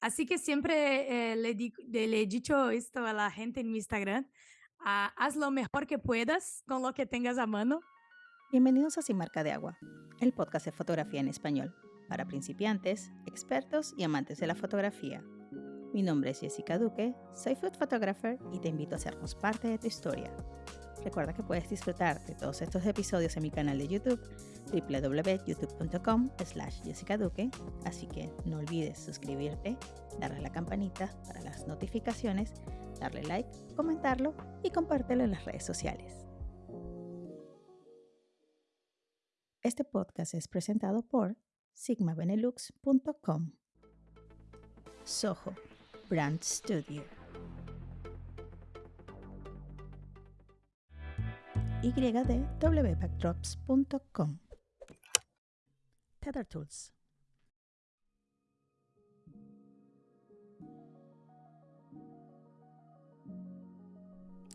Así que siempre eh, le, he dicho esto a la gente en mi Instagram, ah, haz lo mejor que puedas con lo que tengas a mano. Bienvenidos a Sin Marca de Agua, el podcast de fotografía en español, para principiantes, expertos y amantes de la fotografía. Mi nombre es Jessica Duque, soy food photographer y te invito a hacernos parte de tu historia. Recuerda que puedes disfrutar de todos estos episodios en mi canal de YouTube www.youtube.com slash Jessica Duque, así que no olvides suscribirte, darle la campanita para las notificaciones, darle like, comentarlo y compártelo en las redes sociales. Este podcast es presentado por sigmabenelux.com. Soho Brand Studio. ydwbackdrops.com. Tether Tools.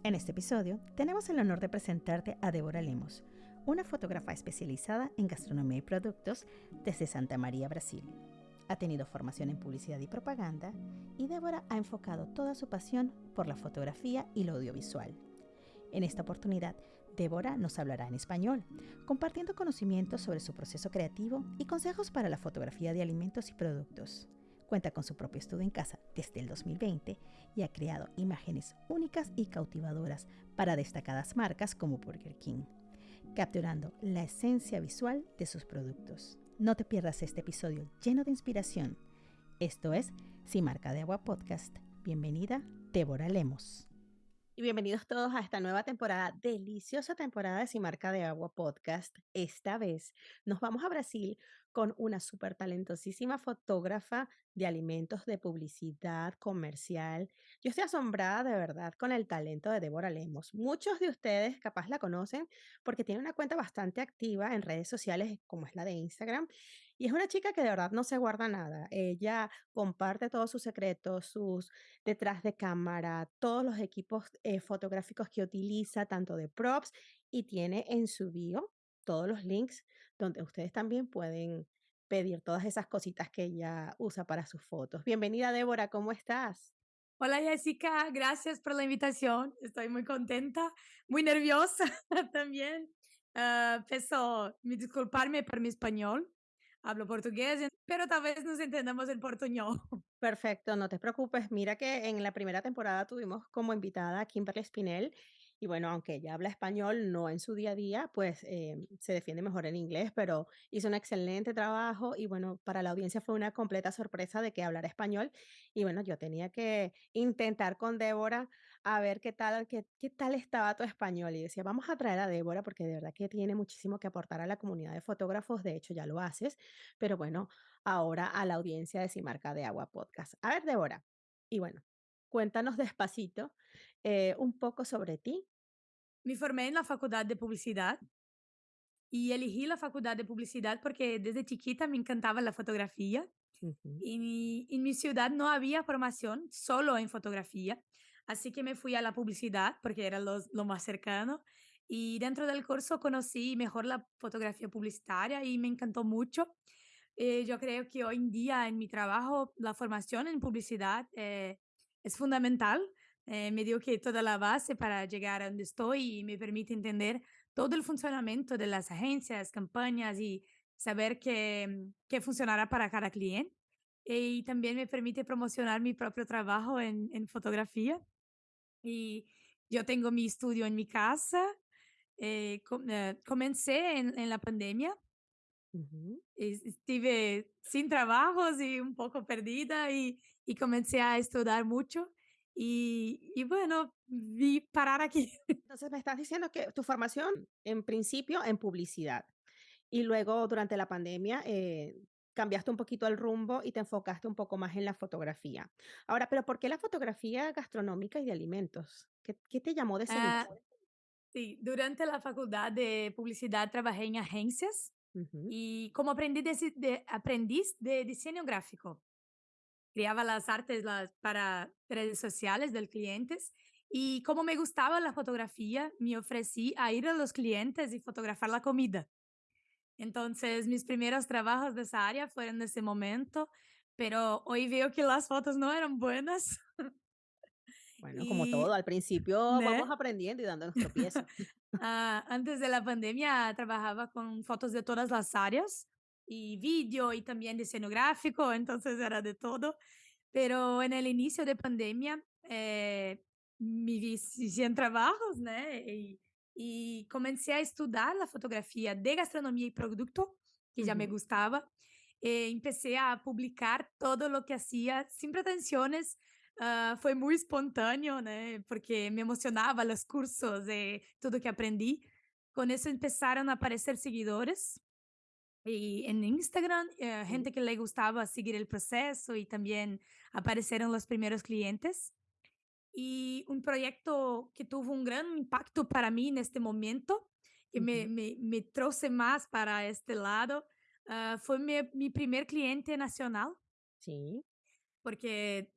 En este episodio tenemos el honor de presentarte a Débora Lemos, una fotógrafa especializada en gastronomía y productos desde Santa María, Brasil. Ha tenido formación en publicidad y propaganda y Débora ha enfocado toda su pasión por la fotografía y lo audiovisual. En esta oportunidad, Débora nos hablará en español, compartiendo conocimientos sobre su proceso creativo y consejos para la fotografía de alimentos y productos. Cuenta con su propio estudio en casa desde el 2020 y ha creado imágenes únicas y cautivadoras para destacadas marcas como Burger King, capturando la esencia visual de sus productos. No te pierdas este episodio lleno de inspiración. Esto es Sin Marca de Agua Podcast. Bienvenida, Débora Lemos. Y bienvenidos todos a esta nueva temporada, deliciosa temporada de Sin Marca de Agua Podcast. Esta vez nos vamos a Brasil con una súper talentosísima fotógrafa de alimentos, de publicidad comercial. Yo estoy asombrada de verdad con el talento de Débora Lemos. Muchos de ustedes capaz la conocen porque tiene una cuenta bastante activa en redes sociales como es la de Instagram. Y es una chica que de verdad no se guarda nada. Ella comparte todos sus secretos, sus detrás de cámara, todos los equipos eh, fotográficos que utiliza, tanto de props, y tiene en su bio todos los links donde ustedes también pueden pedir todas esas cositas que ella usa para sus fotos. Bienvenida, Débora, ¿cómo estás? Hola Jessica, gracias por la invitación. Estoy muy contenta, muy nerviosa también. Peço me disculparme por mi español. Hablo portugués, pero tal vez nos entendamos en portuñol. Perfecto, no te preocupes. Mira que en la primera temporada tuvimos como invitada a Kimberly Spinell y bueno, aunque ella habla español, no en su día a día, pues eh, se defiende mejor en inglés, pero hizo un excelente trabajo y bueno, para la audiencia fue una completa sorpresa de que hablara español y bueno, yo tenía que intentar con Débora a ver qué tal, qué, qué tal estaba tu español y decía, vamos a traer a Débora porque de verdad que tiene muchísimo que aportar a la comunidad de fotógrafos, de hecho ya lo haces, pero bueno, ahora a la audiencia de Sin Marca de Agua Podcast. A ver, Débora, y bueno, cuéntanos despacito eh, un poco sobre ti. Me formé en la facultad de publicidad y elegí la facultad de publicidad porque desde chiquita me encantaba la fotografía y en mi ciudad no había formación solo en fotografía, así que me fui a la publicidad porque era lo, lo más cercano y dentro del curso conocí mejor la fotografía publicitaria y me encantó mucho. Eh, yo creo que hoy en día en mi trabajo la formación en publicidad eh, es fundamental. Eh, me dio que toda la base para llegar a donde estoy y me permite entender todo el funcionamiento de las agencias, campañas y saber qué, qué funcionará para cada cliente. Y también me permite promocionar mi propio trabajo en, en fotografía. Y yo tengo mi estudio en mi casa. eh, com- eh, comencé en, en la pandemia ujú. es- estuve sin trabajos y un poco perdida y, y comencé a estudiar mucho y, y bueno, vi parar aquí. Entonces me estás diciendo que tu formación en principio en publicidad y luego durante la pandemia eh, cambiaste un poquito el rumbo y te enfocaste un poco más en la fotografía. Ahora, pero ¿por qué la fotografía gastronómica y de alimentos? ¿Qué, qué te llamó de ese Ah, sí, durante la facultad de publicidad trabajé en agencias Ujú, y como aprendiz de, de- aprendiz de diseño gráfico. Creaba las artes las, para redes sociales del clientes y como me gustaba la fotografía, me ofrecí a ir a los clientes y fotografar la comida. Entonces, mis primeros trabajos de esa área fueron en ese momento, pero hoy veo que las fotos no eran buenas Bueno, como todo, y, al principio vamos aprendiendo y dándonos tropiezos. Ah, antes de la pandemia trabajaba con fotos de todas las áreas y vídeo y también diseño gráfico, entonces era de todo. Pero en el inicio de pandemia eh, me vi si- sin trabajos, ¿no? Y, y comencé a estudiar la fotografía de gastronomía y producto, que ya me Ujú, gustaba. Eh, empecé a publicar todo lo que hacía sin pretensiones, Ah, foi muito espontâneo, né, porque me emocionava os cursos e tudo que aprendi. Com isso começaram a aparecer seguidores e em Instagram, eh, gente que le gustava seguir o processo e também apareceram os primeiros clientes. E um projeto que teve um grande impacto para mim neste momento, que me, ujú, me, me trouxe mais para este lado, ah, foi meu, meu primeiro cliente nacional, sí, porque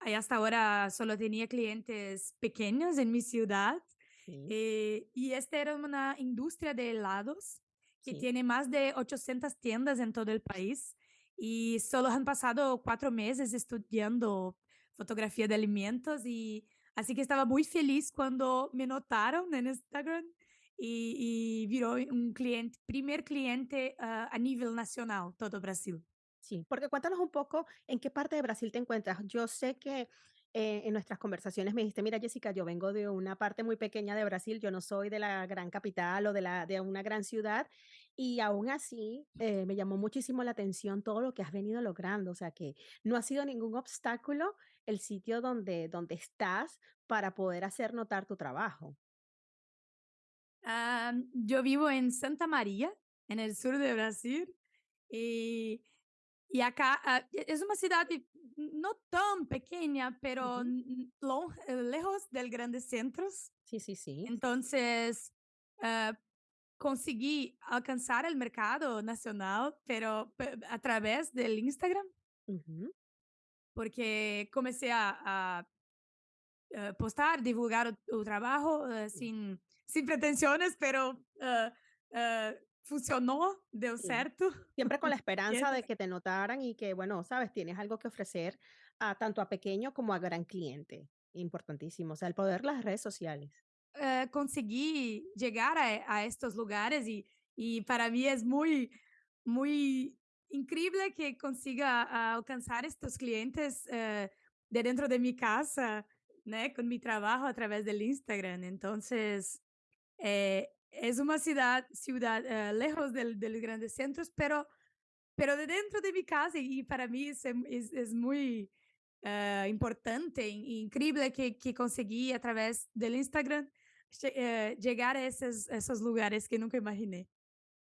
hasta ahora solo tenía clientes pequeños en mi ciudad sí, eh, y esta era una industria de helados que sí. tiene más de 800 tiendas en todo el país y solo han pasado cuatro meses estudiando fotografía de alimentos y así que estaba muy feliz cuando me notaron en Instagram y, y viró un cliente, primer cliente ah, a nivel nacional, todo Brasil. Sí, porque cuéntanos un poco en qué parte de Brasil te encuentras. Yo sé que eh, en nuestras conversaciones me dijiste, mira Jessica, yo vengo de una parte muy pequeña de Brasil, yo no soy de la gran capital o de, la, de una gran ciudad, y aún así eh, me llamó muchísimo la atención todo lo que has venido logrando, o sea que no ha sido ningún obstáculo el sitio donde, donde estás para poder hacer notar tu trabajo. Ah, yo vivo en Santa María, en el sur de Brasil, y, y acá e- es una ciudad no tan pequeña, pero lon- eh, lejos del grandes centros. Sí, sí, sí. Entonces, ah, conseguí alcanzar el mercado nacional, pero pe- a través del Instagram, Ujú, porque comencé a, a, eh, postar, divulgar o, o trabajo Sí. sin, sin pretensiones, pero eh, eh, funcionó, deu sí. certo. Siempre con la esperanza de que te notaran y que, bueno, sabes, tienes algo que ofrecer a tanto a pequeño como a gran cliente. Importantísimo, o sea, el poder de las redes sociales. Eh, conseguí llegar a, a estos lugares y, y para mí es muy, muy increíble que consiga ah, alcanzar estos clientes eh, de dentro de mi casa, né, con mi trabajo a través del Instagram. Entonces, eh, es una ciudad, ciudad eh, lejos de los grandes centros, pero Pero de dentro de mi casa y para mí es, em- es, es muy eh, importante e increíble que, que conseguí a través del Instagram lle- llegar a esos, esos lugares que nunca imaginé.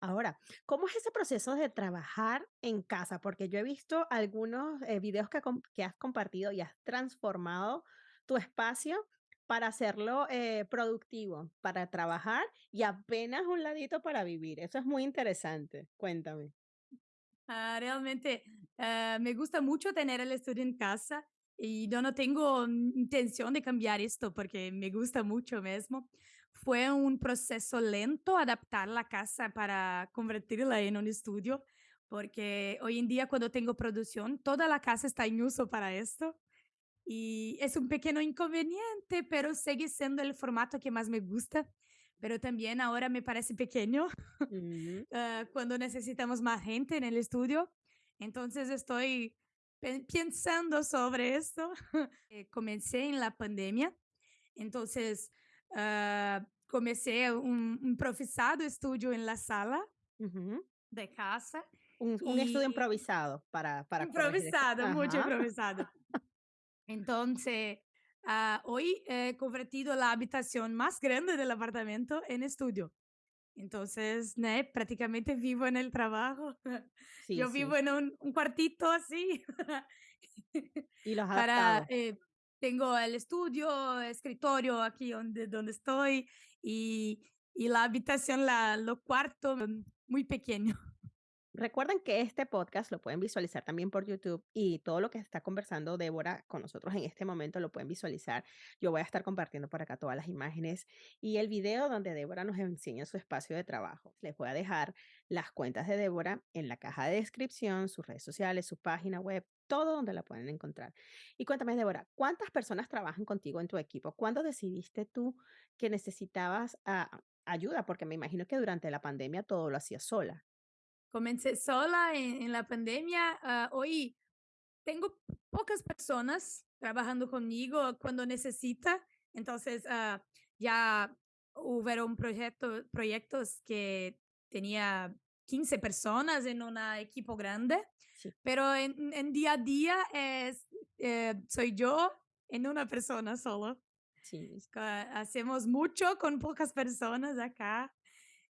Ahora, ¿cómo es ese proceso de trabajar en casa? Porque yo he visto algunos eh, videos que, que has compartido y has transformado tu espacio para hacerlo eh, productivo, para trabajar y apenas un ladito para vivir. Eso es muy interesante. Cuéntame. Ah, realmente eh, me gusta mucho tener el estudio en casa y yo no tengo intención de cambiar esto porque me gusta mucho mismo. Fue un proceso lento adaptar la casa para convertirla en un estudio, porque hoy en día cuando tengo producción, toda la casa está en uso para esto. Y es un pequeño inconveniente, pero sigue siendo el formato que más me gusta. Pero también ahora me parece pequeño ah, cuando necesitamos más gente en el estudio. Entonces estoy pe- pensando sobre esto. Eh, Comencé en la pandemia, entonces comencé un un improvisado estudio en la sala de casa Un, un estudio y improvisado para, para improvisado, mucho Ajá. improvisado. Entonces, ah, hoy he convertido la habitación más grande del apartamento en estudio. Entonces, né, prácticamente vivo en el trabajo. Sí, Yo sí. vivo en un, un cuartito así. Y los has Para, eh, tengo el estudio, escritorio aquí donde, donde estoy y, la habitación, la, lo cuarto, mm, muy pequeño. Recuerden que este podcast lo pueden visualizar también por YouTube y todo lo que está conversando Débora con nosotros en este momento lo pueden visualizar. Yo voy a estar compartiendo por acá todas las imágenes y el video donde Débora nos enseña su espacio de trabajo. Les voy a dejar las cuentas de Débora en la caja de descripción, sus redes sociales, su página web, todo donde la pueden encontrar. Y cuéntame, Débora, ¿cuántas personas trabajan contigo en tu equipo? ¿Cuándo decidiste tú que necesitabas ah, ayuda? Porque me imagino que durante la pandemia todo lo hacías sola. Comencé sola en, en la pandemia. ah, hoy tengo pocas personas trabajando conmigo cuando necesita. Entonces, ah, ya hubieron proyecto, proyectos que tenía 15 personas en un equipo grande, Sí, pero en, en día a día es, eh, soy yo en una persona solo. sí, Hacemos mucho con pocas personas acá.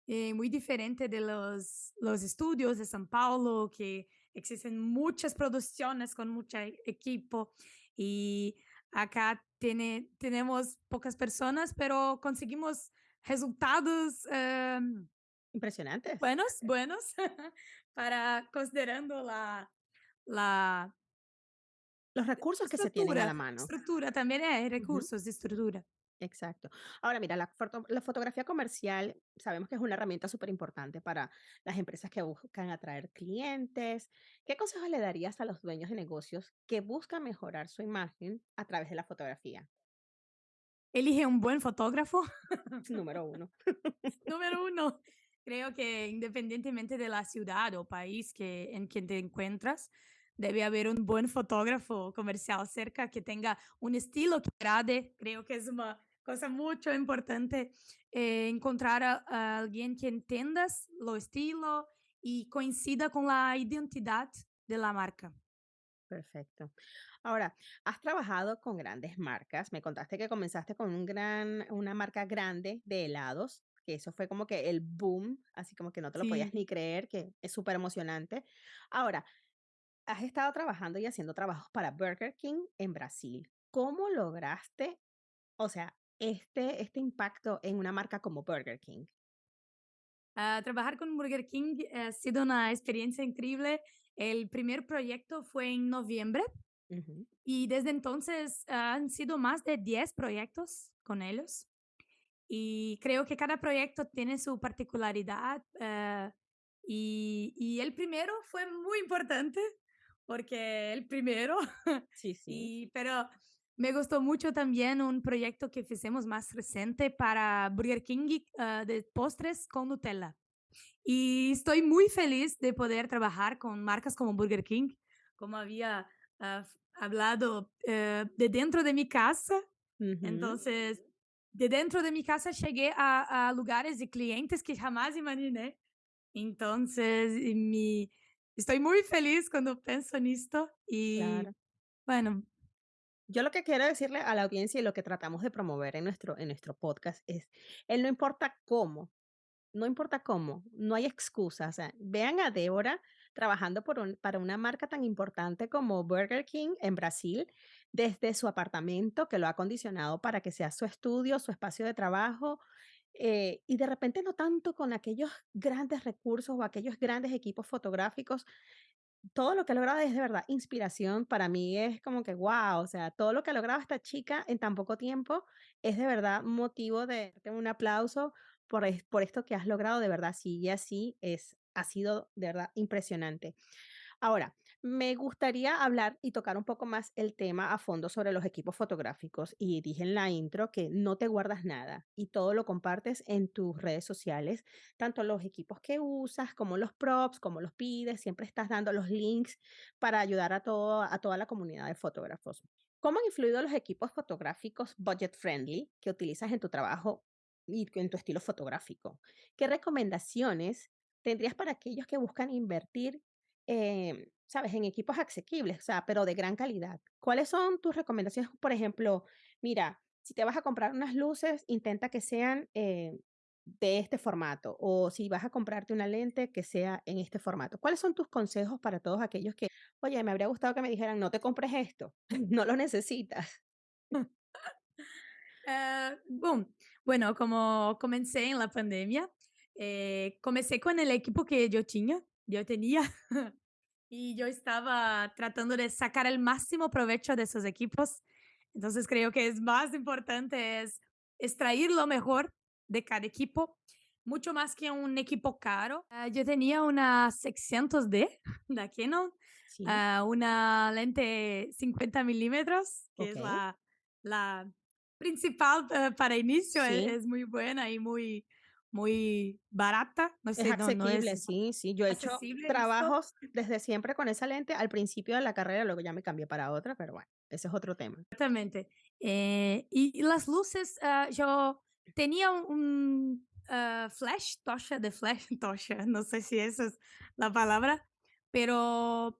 Eh, muy diferente de los, los estudios de São Paulo, que existen muchas producciones con mucho equipo y acá tiene, tenemos pocas personas, pero conseguimos resultados em, impresionantes. buenos, buenos, para considerando la, la Los recursos que se tienen a la mano. estructura también hay recursos de estructura. Exacto. Ahora, mira, la, foto- la fotografía comercial sabemos que es una herramienta súper importante para las empresas que buscan atraer clientes. ¿Qué consejos le darías a los dueños de negocios que buscan mejorar su imagen a través de la fotografía? Elige un buen fotógrafo Número uno. Número uno, creo que independientemente de la ciudad o país que, en que te encuentras, debe haber un buen fotógrafo comercial cerca que tenga un estilo que agrade. Creo que es una cosa mucho importante eh, encontrar a, a alguien que entiendas lo estilo y coincida con la identidad de la marca. Perfecto. Ahora, has trabajado con grandes marcas. Me contaste que comenzaste con un gran, una marca grande de helados, que eso fue como que el boom, así como que no te lo podías ni creer, que es súper emocionante. Ahora, has estado trabajando y haciendo trabajos para Burger King en Brasil. ¿Cómo lograste, o sea, este, este impacto en una marca como Burger King? Ah, trabajar con Burger King ha sido una experiencia increíble. El primer proyecto fue en noviembre Ujú, Y desde entonces ah, han sido más de 10 proyectos con ellos. Y creo que cada proyecto tiene su particularidad. eh, y, y el primero fue muy importante porque el primero, Sí, sí. y, pero me gustó mucho también un proyecto que hicimos más reciente para Burger King ah, de postres con Nutella. Y estoy muy feliz de poder trabajar con marcas como Burger King, como había f- hablado eh, de dentro de mi casa. Ujú, Entonces, de dentro de mi casa llegué a, a lugares de clientes que jamás imaginé. Entonces, y mi, estoy muy feliz cuando pienso en esto. Y claro. bueno, Yo lo que quiero decirle a la audiencia y lo que tratamos de promover en nuestro, en nuestro podcast es, el no importa cómo, no importa cómo, no hay excusa. Vean a Débora trabajando para una marca tan importante como Burger King en Brasil, desde su apartamento que lo ha acondicionado para que sea su estudio, su espacio de trabajo, eh, y de repente no tanto con aquellos grandes recursos o aquellos grandes equipos fotográficos, todo lo que ha logrado es de verdad inspiración. Para mí es como que, guau, o sea, todo lo que ha logrado esta chica en tan poco tiempo es de verdad motivo de darte un aplauso por, es- por esto que has logrado, de verdad, sigue así, es, ha sido de verdad impresionante. Ahora, me gustaría hablar y tocar un poco más el tema a fondo sobre los equipos fotográficos. Y dije en la intro que no te guardas nada y todo lo compartes en tus redes sociales, tanto los equipos que usas como los props, como los pides, siempre estás dando los links para ayudar a, todo, a toda la comunidad de fotógrafos. ¿Cómo han influido los equipos fotográficos budget friendly que utilizas en tu trabajo y en tu estilo fotográfico? ¿Qué recomendaciones tendrías para aquellos que buscan invertir em, ¿sabes? En equipos asequibles, o sea, pero de gran calidad. ¿Cuáles son tus recomendaciones? Por ejemplo, mira, si te vas a comprar unas luces, intenta que sean eh, de este formato, o si vas a comprarte una lente, que sea en este formato. ¿Cuáles son tus consejos para todos aquellos que, oye, me habría gustado que me dijeran, no te compres esto, no lo necesitas? eh, boom. Bueno, como comencé en la pandemia, eh, comencé con el equipo que yo tenía. Yo tenía y yo estaba tratando de sacar el máximo provecho de esos equipos. Entonces creo que es más importante es extraer lo mejor de cada equipo, mucho más que un equipo caro. Ah, yo tenía una 600D de Canon, Sí, ah, una lente 50 milímetros, que es la, la principal eh, para inicio, Sí, e- es, muy buena y muy, muy barata. No es sé, no, no es sí, sí. Yo he hecho accesible trabajos desde siempre con esa lente al principio de la carrera, luego ya me cambié para otra, pero bueno, ese es otro tema. Exactamente. Eh, y, y las luces, ah, yo tenía un, ah, flash, tocha de flash, tocha, no sé si esa es la palabra, pero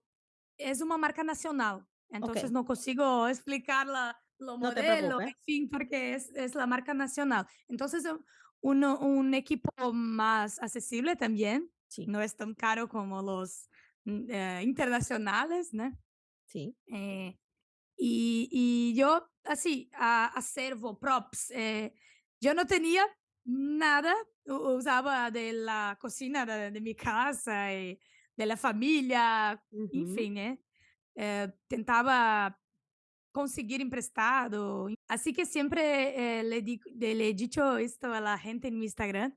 es una marca nacional. Entonces no consigo explicar la, lo no modelo, preocupes. en fin, porque es, es la marca nacional. Entonces uno- un equipo más accesible también, Sí, no es tan caro como los mm, eh, internacionales, ¿no? sí. Eh, y, y yo, así, a, acervo, props, eh, yo no tenía nada, usaba de la cocina de, de mi casa y de la familia, en Ujú, fin, eh, eh, tentaba conseguir emprestado. Así que siempre eh, le, di- le he dicho esto a la gente en mi Instagram,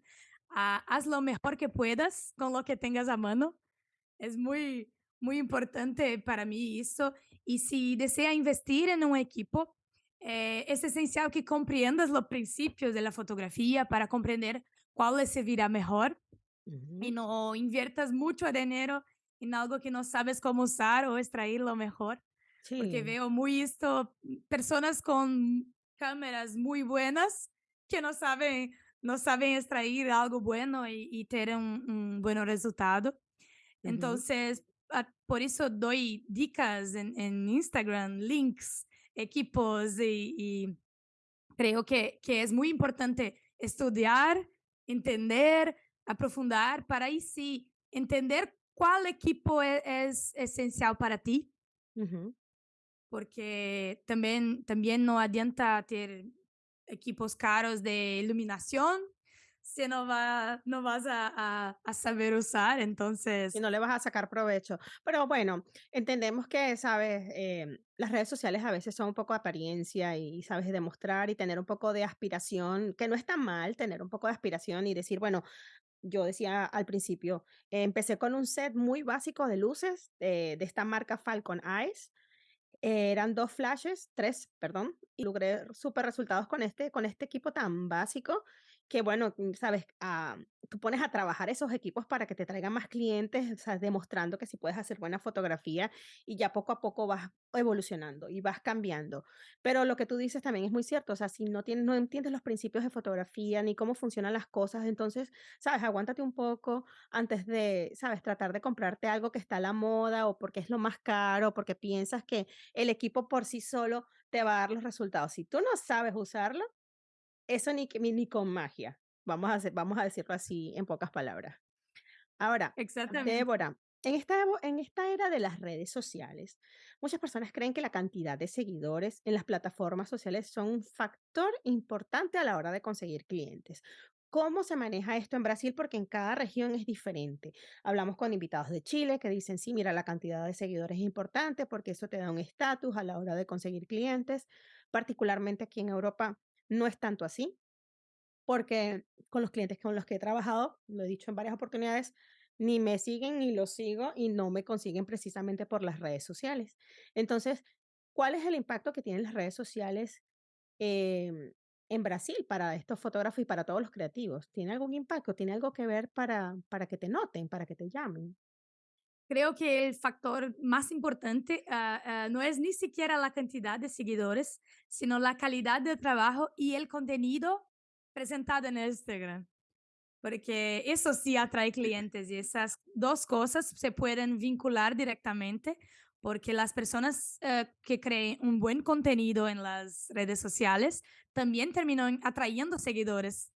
ah, haz lo mejor que puedas con lo que tengas a mano es muy, muy importante para mí eso. Y si desea investir en un equipo, eh, es esencial que comprendas los principios de la fotografía para comprender cuál le servirá mejor y no inviertas mucho dinero en algo que no sabes cómo usar o extraer lo mejor, porque Sí, veo muy esto, personas con cámaras muy buenas que no saben, no saben extraer algo bueno y, y tener un, un buen resultado. ujú, Entonces, ah, por eso doy dicas en, en Instagram, links, equipos y, y creo que, que es muy importante estudiar, entender, aprofundar para ahí sí entender cuál equipo e- es, esencial para ti, ujú. Porque también, también no adianta tener equipos caros de iluminación si no, va, no vas a, a- a saber usar. Y Entonces, no le vas a sacar provecho. Pero bueno, entendemos que, sabes, Em, las redes sociales a veces son un poco de apariencia y, sabes, demostrar y tener un poco de aspiración, que no está mal tener un poco de aspiración y decir, bueno, yo decía al principio, eh, empecé con un set muy básico de luces eh, de esta marca Falcon Eyes Eh, eran 2 flashes, 3 perdón, y logré súper resultados con este con este equipo tan básico que, bueno, mm, sabes, ah, tú pones a trabajar esos equipos para que te traigan más clientes, o demostrando que sí puedes hacer buena fotografía y ya poco a poco vas evolucionando y vas cambiando. Pero lo que tú dices también es muy cierto, o sea, si no tienes no entiendes los principios de fotografía ni cómo funcionan las cosas, entonces, sabes, aguántate un poco antes de, sabes, tratar de comprarte algo que está a la moda o porque es lo más caro, porque piensas que el equipo por sí solo te va a dar los resultados. Si tú no sabes usarlo, eso ni, ni, con magia. Vamos a, hacer- vamos a decirlo así en pocas palabras. Ahora, exactamente. Débora, en esta, en esta era de las redes sociales, muchas personas creen que la cantidad de seguidores en las plataformas sociales son un factor importante a la hora de conseguir clientes. ¿Cómo se maneja esto en Brasil? Porque en cada región es diferente. Hablamos con invitados de Chile que dicen, sí, mira, la cantidad de seguidores es importante porque eso te da un estatus a la hora de conseguir clientes. Particularmente aquí en Europa no es tanto así porque con los clientes con los que he trabajado, lo he dicho en varias oportunidades, ni me siguen ni los sigo y no me consiguen precisamente por las redes sociales. Entonces, ¿cuál es el impacto que tienen las redes sociales em, en Brasil para estos fotógrafos y para todos los creativos? ¿Tiene algún impacto? ¿Tiene algo que ver para, para que te noten, para que te llamen? Creo que el factor más importante ah, ah, no es ni siquiera la cantidad de seguidores, sino la calidad del trabajo y el contenido presentado en Instagram. Porque eso sí atrae clientes y esas dos cosas se pueden vincular directamente porque las personas eh, que creen un buen contenido en las redes sociales también terminan atrayendo seguidores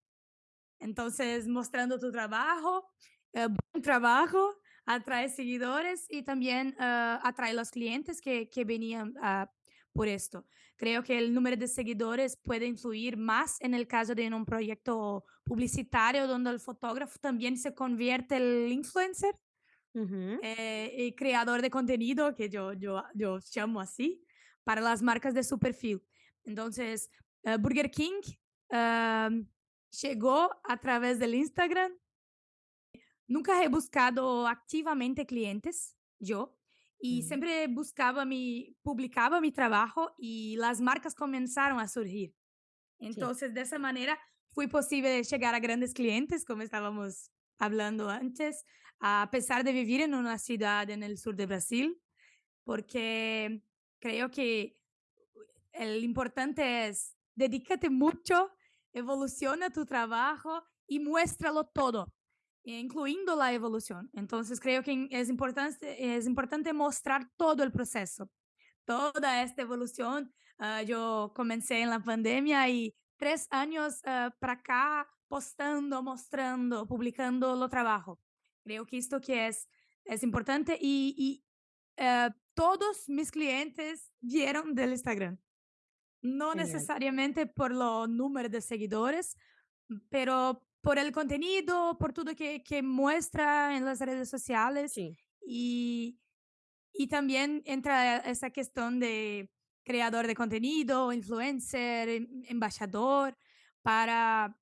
entonces, mostrando tu trabajo, eh, buen trabajo, atrae seguidores y también eh, atrae los clientes que, que venían ah, por esto. Creo que el número de seguidores puede influir más en el caso de un proyecto publicitario donde el fotógrafo también se convierte el influencer Ujú. eh, y creador de contenido, que yo, yo, yo llamo así, para las marcas de su perfil. Entonces, eh, Burger King llegó a través del Instagram. Nunca he buscado activamente clientes, yo, y Mm, siempre buscaba mi, publicaba mi trabajo y las marcas comenzaron a surgir. sí, Entonces, de esa manera fue posible llegar a grandes clientes, como estábamos hablando antes, a pesar de vivir en una ciudad en el sur de Brasil, porque creo que el importante es dedícate mucho, evoluciona tu trabajo y muéstralo todo, incluyendo la evolución. Entonces, creo que es importante, es importante mostrar todo el proceso toda esta evolución. ah, yo comencé en la pandemia y tres años ah, para acá postando, mostrando, publicando lo trabajo. Creo que esto que es, es importante y, y eh, todos mis clientes vieron del Instagram. No genial. necesariamente por los números de seguidores, pero por el contenido, por todo que, que muestra en las redes sociales Sí. y, y también entra esa cuestión de creador de contenido, influencer, em- embajador, para...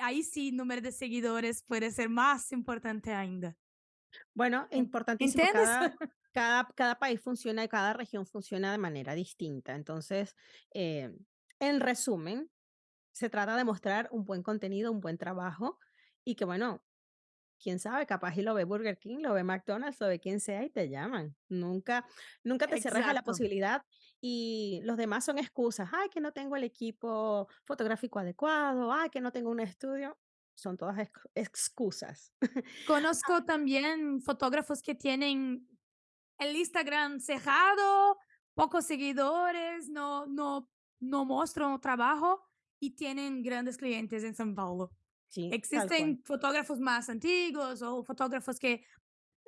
Ahí sí, número de seguidores puede ser más importante ainda. Bueno, En- importantísimo, cada, cada, cada país funciona y cada región funciona de manera distinta. Entonces, eh, en resumen, se trata de mostrar un buen contenido, un buen trabajo y que, bueno, quién sabe, capaz y lo ve Burger King, lo ve McDonald's, lo ve quien sea y te llaman. Nunca, nunca te cierres a la Exacto. posibilidad y los demás son excusas. Ay, que no tengo el equipo fotográfico adecuado, ay, que no tengo un estudio. Son todas ex- excusas. Conozco también fotógrafos que tienen el Instagram cerrado, pocos seguidores, no, no, no muestran trabajo y tienen grandes clientes en São Paulo. Sí. Existen fotógrafos más antiguos o fotógrafos que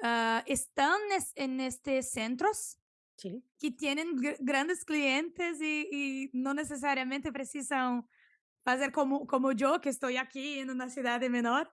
ah, están es- en estos centros Sí. que tienen gr- grandes clientes y, y no necesariamente precisan hacer como, como yo, que estoy aquí en una ciudad menor.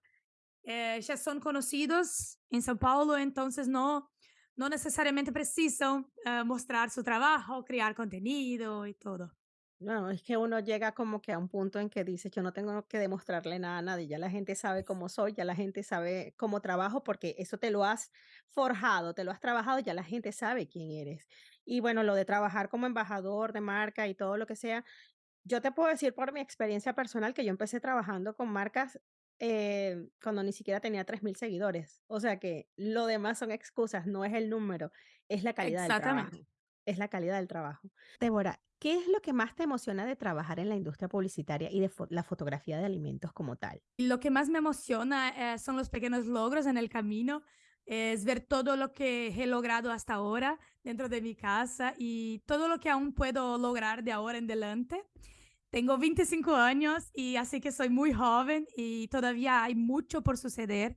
Eh, ya son conocidos en São Paulo, entonces no, no necesariamente precisan eh, mostrar su trabajo, crear contenido y todo. No, es que uno llega como que a un punto en que dice, yo no tengo que demostrarle nada a nadie, ya la gente sabe cómo soy, ya la gente sabe cómo trabajo, porque eso te lo has forjado, te lo has trabajado, ya la gente sabe quién eres. Y bueno, lo de trabajar como embajador de marca y todo lo que sea, yo te puedo decir por mi experiencia personal que yo empecé trabajando con marcas eh, cuando ni siquiera tenía 3.000 seguidores. O sea que lo demás son excusas, no es el número, es la calidad del Exactamente. trabajo. Es la calidad del trabajo. Débora, ¿qué es lo que más te emociona de trabajar en la industria publicitaria y de la fotografía de alimentos como tal? Lo que más me emociona eh, son los pequeños logros en el camino, es ver todo lo que he logrado hasta ahora dentro de mi casa y todo lo que aún puedo lograr de ahora en adelante. Tengo 25 años y así que soy muy joven y todavía hay mucho por suceder,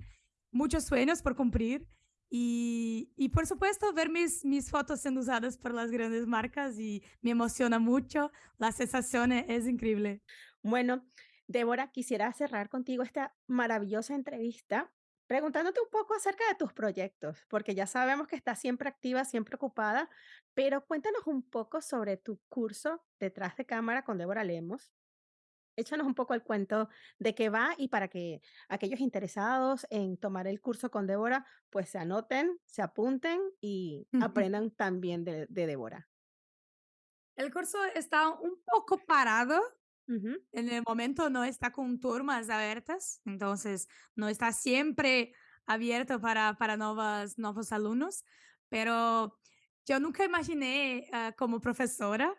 muchos sueños por cumplir y, y por supuesto ver mis, mis fotos siendo usadas por las grandes marcas y me emociona mucho, la sensación e- es increíble. Bueno, Débora, quisiera cerrar contigo esta maravillosa entrevista preguntándote un poco acerca de tus proyectos, porque ya sabemos que estás siempre activa, siempre ocupada, pero cuéntanos un poco sobre tu curso detrás de cámara con Débora Lemos. Échanos un poco el cuento de qué va y para que aquellos interesados en tomar el curso con Débora, pues se anoten, se apunten y aprendan también de, de Débora. El curso está un poco parado. Ujú, En el momento no está con turmas abiertas, entonces no está siempre abierto para, para novas, nuevos alumnos, pero yo nunca imaginé ah, como profesora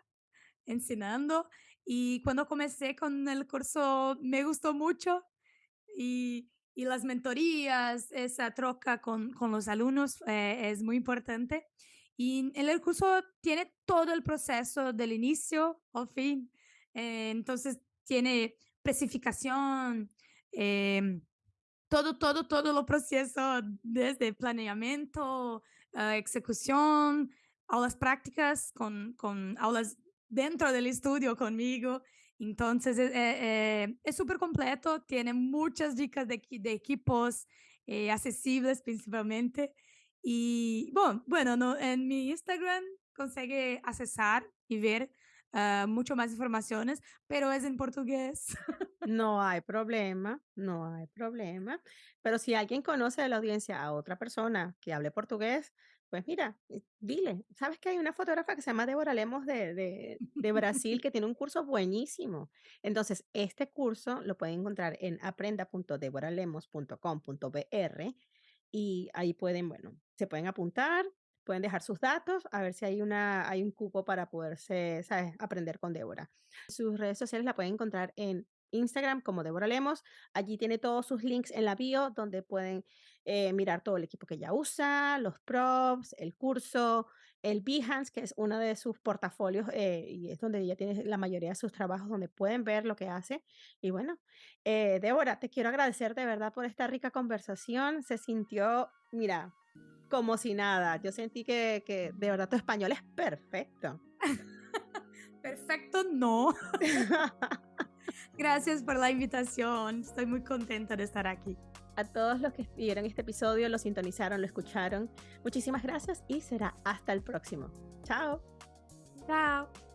enseñando y cuando comencé con el curso me gustó mucho y, y las mentorías, esa troca con, con los alumnos eh, es muy importante. Y en el curso tiene todo el proceso del inicio al fin. Eh, entonces tiene precificación, em, todo, todo, todo lo proceso desde planeamiento, ah, ejecución, aulas prácticas con, con aulas dentro del estudio conmigo. Entonces eh, eh, eh, es súper completo, tiene muchas dicas de, de equipos eh, accesibles principalmente. Y bueno, bueno no, en mi Instagram consigue accesar y ver uh, mucho más informaciones, pero es en portugués. No hay problema, no hay problema. Pero si alguien conoce de la audiencia a otra persona que hable portugués, pues mira, eh, dile, ¿sabes que hay una fotógrafa que se llama Débora Lemos de, de, Brasil que tiene un curso buenísimo? Entonces, este curso lo pueden encontrar en aprenda.deboralemos.com.br y ahí pueden, bueno, se pueden apuntar, pueden dejar sus datos, a ver si hay, una, hay un cupo para poderse, ¿sabes?, aprender con Débora. Sus redes sociales la pueden encontrar en Instagram como Débora Lemos. Allí tiene todos sus links en la bio donde pueden eh, mirar todo el equipo que ella usa, los props, el curso, el Behance, que es uno de sus portafolios eh, y es donde ella tiene la mayoría de sus trabajos, donde pueden ver lo que hace. Y bueno, eh, Débora, te quiero agradecer de verdad por esta rica conversación. Se sintió, mira, como si nada. Yo sentí que, que de verdad tu español es perfecto. Perfecto, no. Gracias por la invitación. Estoy muy contenta de estar aquí. A todos los que vieron este episodio, lo sintonizaron, lo escucharon, muchísimas gracias y será hasta el próximo. Chao. Chao.